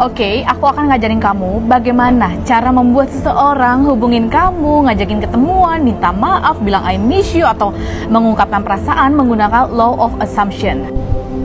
Oke, aku akan ngajarin kamu bagaimana cara membuat seseorang hubungin kamu, ngajakin ketemuan, minta maaf, bilang I miss you, atau mengungkapkan perasaan menggunakan law of assumption.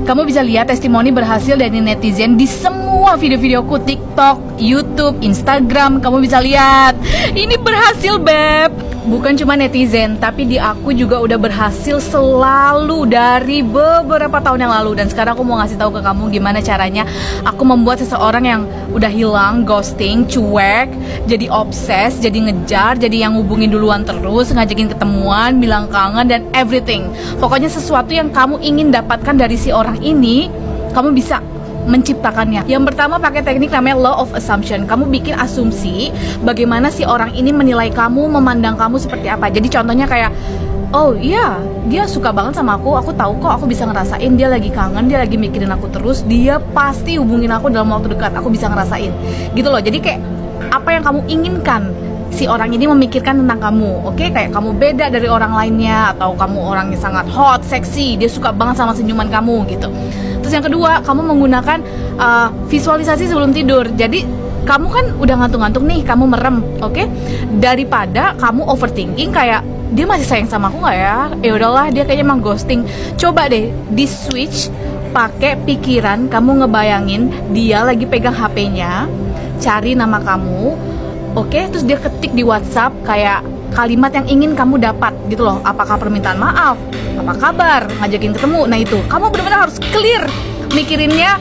Kamu bisa lihat testimoni berhasil dari netizen di semua video-videoku TikTok, YouTube, Instagram. Kamu bisa lihat, ini berhasil beb. Bukan cuma netizen, tapi di aku juga udah berhasil selalu dari beberapa tahun yang lalu. Dan sekarang aku mau ngasih tahu ke kamu gimana caranya Aku membuat seseorang yang udah hilang, ghosting, cuek Jadi obses, jadi ngejar, jadi yang hubungin duluan terus Ngajakin ketemuan, bilang kangen, dan everything. Pokoknya sesuatu yang kamu ingin dapatkan dari si orang ini Kamu bisa menciptakannya. Yang pertama pakai teknik namanya law of assumption. Kamu bikin asumsi bagaimana si orang ini menilai kamu, memandang kamu seperti apa. Jadi contohnya kayak Oh iya, dia suka banget sama aku. Aku tahu kok, aku bisa ngerasain dia lagi kangen, dia lagi mikirin aku terus. Dia pasti hubungin aku dalam waktu dekat. Aku bisa ngerasain. Gitu loh. Jadi kayak apa yang kamu inginkan si orang ini memikirkan tentang kamu oke okay? kayak kamu beda dari orang lainnya atau kamu orangnya sangat hot seksi dia suka banget sama senyuman kamu gitu terus yang kedua kamu menggunakan uh, visualisasi sebelum tidur jadi kamu kan udah ngantuk-ngantuk nih kamu merem oke okay? daripada kamu overthinking kayak dia masih sayang sama aku nggak ya ya udahlah dia kayaknya emang ghosting coba deh di switch pakai pikiran kamu ngebayangin dia lagi pegang HP-nya cari nama kamu oke okay? terus dia ketik di WhatsApp kayak kalimat yang ingin kamu dapat gitu loh. Apakah permintaan maaf? Apa kabar? Ngajakin ketemu. Nah itu. Kamu benar-benar harus clear mikirinnya.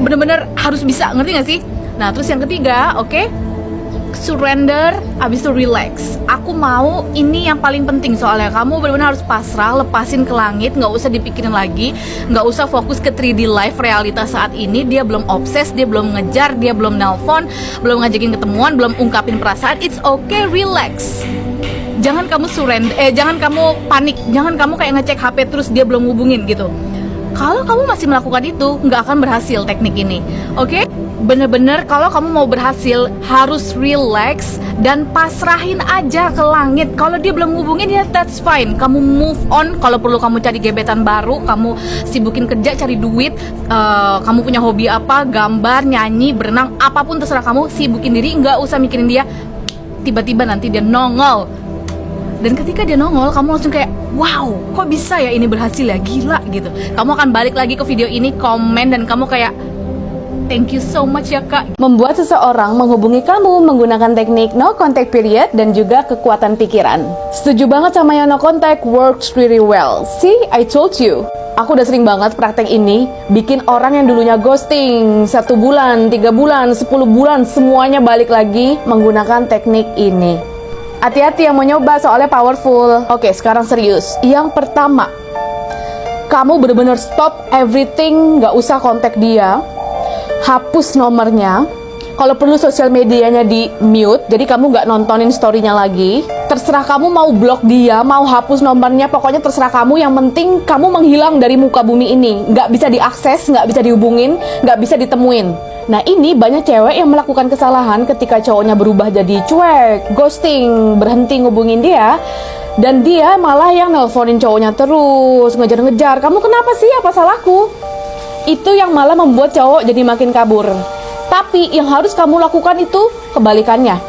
Benar-benar harus bisa. Ngerti gak sih? Nah terus yang ketiga oke? okay? Surrender, abis itu relax. Aku mau ini yang paling penting soalnya kamu benar-benar harus pasrah, lepasin ke langit, nggak usah dipikirin lagi, nggak usah fokus ke 3D life realitas saat ini. Dia belum obses, dia belum ngejar, dia belum nelpon, belum ngajakin ketemuan, belum ungkapin perasaan. It's okay, relax. Jangan kamu surrender, eh jangan kamu panik, jangan kamu kayak ngecek HP terus dia belum hubungin gitu. Kalau kamu masih melakukan itu, nggak akan berhasil teknik ini, oke? Okay? bener-bener kalau kamu mau berhasil harus relax dan pasrahin aja ke langit kalau dia belum hubungin ya that's fine kamu move on kalau perlu kamu cari gebetan baru kamu sibukin kerja cari duit uh, kamu punya hobi apa gambar nyanyi berenang apa pun terserah kamu sibukin diri nggak usah mikirin dia tiba-tiba nanti dia nongol dan ketika dia nongol kamu langsung kayak wow kok bisa ya ini berhasil ya? Gila gitu. Kamu akan balik lagi ke video ini komen dan kamu kayak Thank you so much ya kak. Membuat seseorang menghubungi kamu menggunakan teknik no contact period dan juga kekuatan pikiran. Setuju banget sama yang no contact works really well. See, I told you. Aku udah sering banget praktek ini. Bikin orang yang dulunya ghosting Satu bulan, tiga bulan, sepuluh bulan Semuanya balik lagi menggunakan teknik ini Hati-hati yang mau nyoba soalnya powerful. Oke sekarang serius. Yang pertama Kamu bener-bener stop everything Gak usah kontak dia. Hapus nomornya. Kalau perlu sosial medianya di mute jadi kamu nggak nontonin storynya lagi. Terserah kamu mau blok dia mau hapus nomornya pokoknya terserah kamu. Yang penting kamu menghilang dari muka bumi ini. Nggak bisa diakses nggak bisa dihubungin nggak bisa ditemuin Nah ini banyak cewek yang melakukan kesalahan ketika cowoknya berubah jadi cuek, ghosting, berhenti ngubungin dia dan dia malah yang nelponin cowoknya terus, ngejar-ngejar. Kamu kenapa sih? Apa salahku? itu yang malah membuat cowok jadi makin kabur. Tapi yang harus kamu lakukan itu kebalikannya.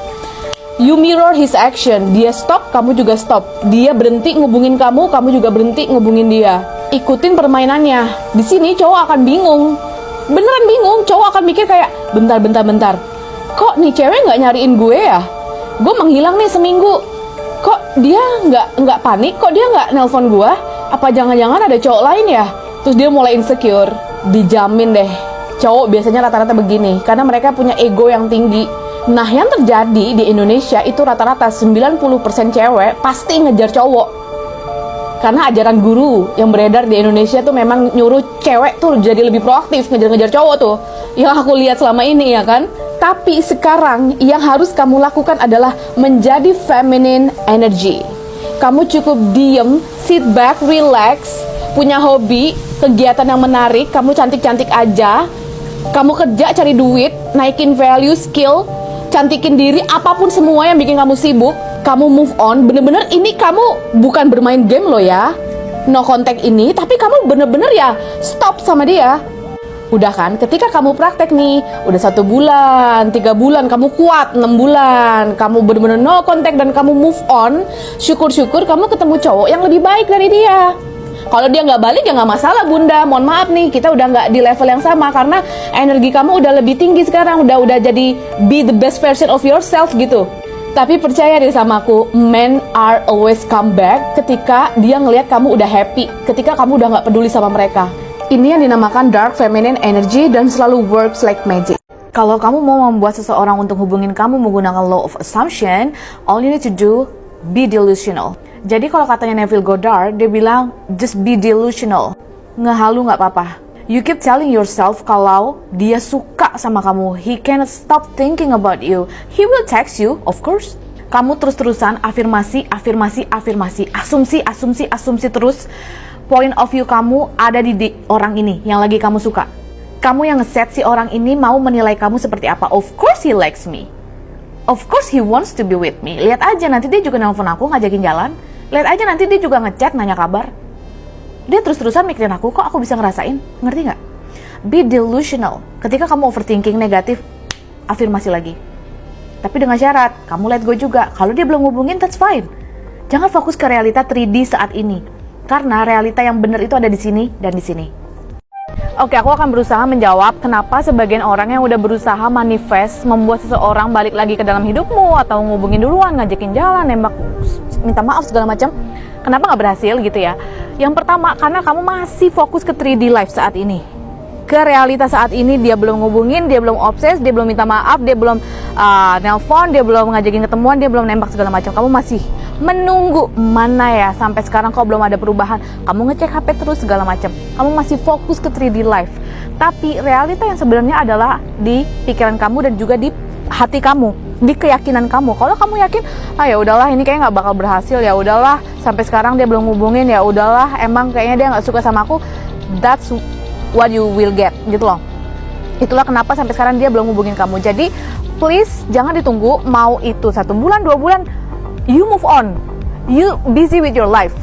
You mirror his action. Dia stop, kamu juga stop. Dia berhenti ngubungin kamu, kamu juga berhenti ngubungin dia. Ikutin permainannya. Di sini cowok akan bingung. Beneran bingung. Cowok akan mikir kayak, bentar, bentar, bentar. Kok nih cewek nggak nyariin gue ya? Gue menghilang nih seminggu. Kok dia nggak nggak panik? Kok dia nggak nelpon gue? Apa jangan-jangan ada cowok lain ya? Terus dia mulai insecure dijamin deh cowok biasanya rata-rata begini karena mereka punya ego yang tinggi nah yang terjadi di Indonesia itu rata-rata 90% cewek pasti ngejar cowok karena ajaran guru yang beredar di Indonesia tuh memang nyuruh cewek tuh jadi lebih proaktif ngejar-ngejar cowok tuh. Yang aku lihat selama ini ya kan? Tapi sekarang yang harus kamu lakukan adalah menjadi feminine energy. Kamu cukup diem sit back relax punya hobi kegiatan yang menarik, kamu cantik-cantik aja, kamu kerja cari duit, naikin value, skill, cantikin diri, apa pun semua yang bikin kamu sibuk, kamu move on, bener-bener ini kamu bukan bermain game loh ya, no contact ini, tapi kamu bener-bener ya stop sama dia. Udah kan, ketika kamu praktek nih, udah satu bulan, tiga bulan, kamu kuat, enam bulan, kamu bener-bener no contact dan kamu move on, syukur-syukur kamu ketemu cowok yang lebih baik dari dia. Kalau dia nggak balik ya nggak masalah bunda, mohon maaf nih, kita udah nggak di level yang sama karena energi kamu udah lebih tinggi sekarang, udah udah jadi be the best version of yourself gitu. Tapi percaya deh sama aku, men are always come back ketika dia ngelihat kamu udah happy, ketika kamu udah nggak peduli sama mereka. Ini yang dinamakan dark feminine energy dan selalu works like magic. Kalau kamu mau membuat seseorang untuk hubungin kamu menggunakan law of assumption, all you need to do, be delusional. Jadi kalau katanya Neville Goddard, dia bilang, just be delusional. Ngehalu nggak apa-apa. You keep telling yourself kalau dia suka sama kamu, he cannot stop thinking about you. He will text you, of course. Kamu terus-terusan afirmasi, afirmasi, afirmasi, asumsi, asumsi, asumsi terus point of view kamu ada di, di orang ini yang lagi kamu suka. Kamu yang ngeset si orang ini mau menilai kamu seperti apa. Of course he likes me. Of course he wants to be with me. Lihat aja nanti dia juga nelfon aku ngajakin jalan. Lihat aja nanti dia juga ngechat nanya kabar. Dia terus-terusan mikirin aku kok aku bisa ngerasain. Ngerti nggak? Be delusional. Ketika kamu overthinking negatif, afirmasi lagi. Tapi dengan syarat, kamu let go juga. Kalau dia belum hubungin, that's fine. Jangan fokus ke realita 3D saat ini karena realita yang benar itu ada di sini dan di sini. Oke, aku akan berusaha menjawab kenapa sebagian orang yang udah berusaha manifest membuat seseorang balik lagi ke dalam hidupmu atau ngubungin duluan, ngajakin jalan, nembak, minta maaf segala macam. Kenapa nggak berhasil gitu ya? Yang pertama, karena kamu masih fokus ke 3D life saat ini ke realita saat ini dia belum ngubungin, dia belum obses, dia belum minta maaf, dia belum uh, nelpon, dia belum ngajakin ketemuan, dia belum nembak segala macam. Kamu masih menunggu mana ya sampai sekarang kok belum ada perubahan. Kamu ngecek HP terus segala macam. Kamu masih fokus ke 3D life. Tapi realita yang sebenarnya adalah di pikiran kamu dan juga di hati kamu, di keyakinan kamu. Kalau kamu yakin, ah ya udahlah ini kayaknya nggak bakal berhasil, ya udahlah sampai sekarang dia belum ngubungin, ya udahlah emang kayaknya dia nggak suka sama aku. That's what you will get gitu loh itulah kenapa sampai sekarang dia belum hubungin kamu jadi please jangan ditunggu mau itu satu bulan dua bulan you move on you busy with your life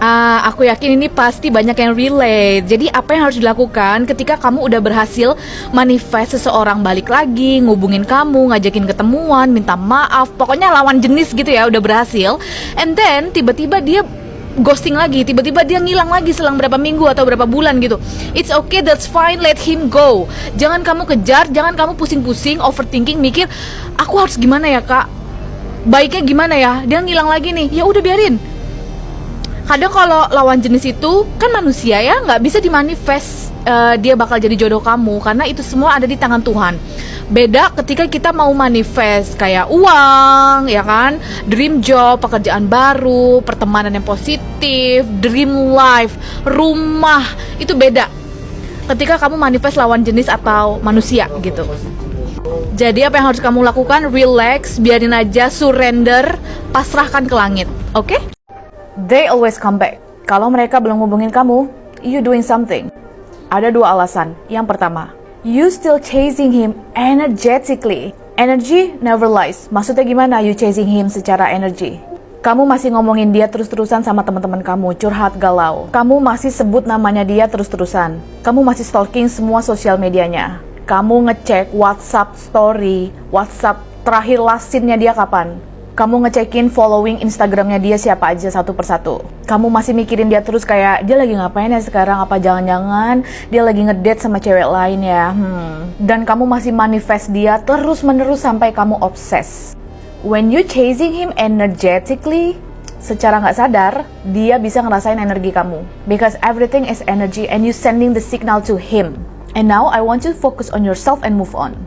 Uh, aku yakin ini pasti banyak yang relate. Jadi apa yang harus dilakukan ketika kamu udah berhasil manifest seseorang balik lagi, ngubungin kamu, ngajakin ketemuan, minta maaf, pokoknya lawan jenis gitu ya, udah berhasil. And then tiba-tiba dia ghosting lagi tiba-tiba dia ngilang lagi selang berapa minggu atau berapa bulan gitu. It's okay that's fine let him go. Jangan kamu kejar jangan kamu pusing-pusing overthinking mikir aku harus gimana ya kak? Baiknya gimana ya? Dia ngilang lagi nih. Ya udah biarin kadang kalau lawan jenis itu kan manusia ya nggak bisa dimanifest uh, dia bakal jadi jodoh kamu karena itu semua ada di tangan Tuhan. Beda ketika kita mau manifest kayak uang ya kan? Dream job pekerjaan baru pertemanan yang positif dream life rumah itu beda. Ketika kamu manifest lawan jenis atau manusia gitu. Jadi apa yang harus kamu lakukan? Relax biarin aja surrender pasrahkan ke langit oke? okay? They always come back kalau mereka belum hubungin kamu you doing something ada dua alasan yang pertama you still chasing him energetically. Energy never lies. Maksudnya gimana you chasing him secara energy? Kamu masih ngomongin dia terus-terusan sama teman-teman kamu, curhat galau. Kamu masih sebut namanya dia terus-terusan. Kamu masih stalking semua sosial medianya. Kamu ngecek WhatsApp story, WhatsApp terakhir last scene-nya dia kapan? Kamu ngecekin following Instagramnya dia siapa aja satu persatu. Kamu masih mikirin dia terus kayak dia lagi ngapain ya sekarang? Apa jangan-jangan dia lagi ngedate sama cewek lain ya? Hmm. Dan kamu masih manifest dia terus menerus sampai kamu obses. When you chasing him energetically, secara nggak sadar dia bisa ngerasain energi kamu. Because everything is energy and you sending the signal to him. And now I want you to focus on yourself and move on.